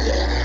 Yeah.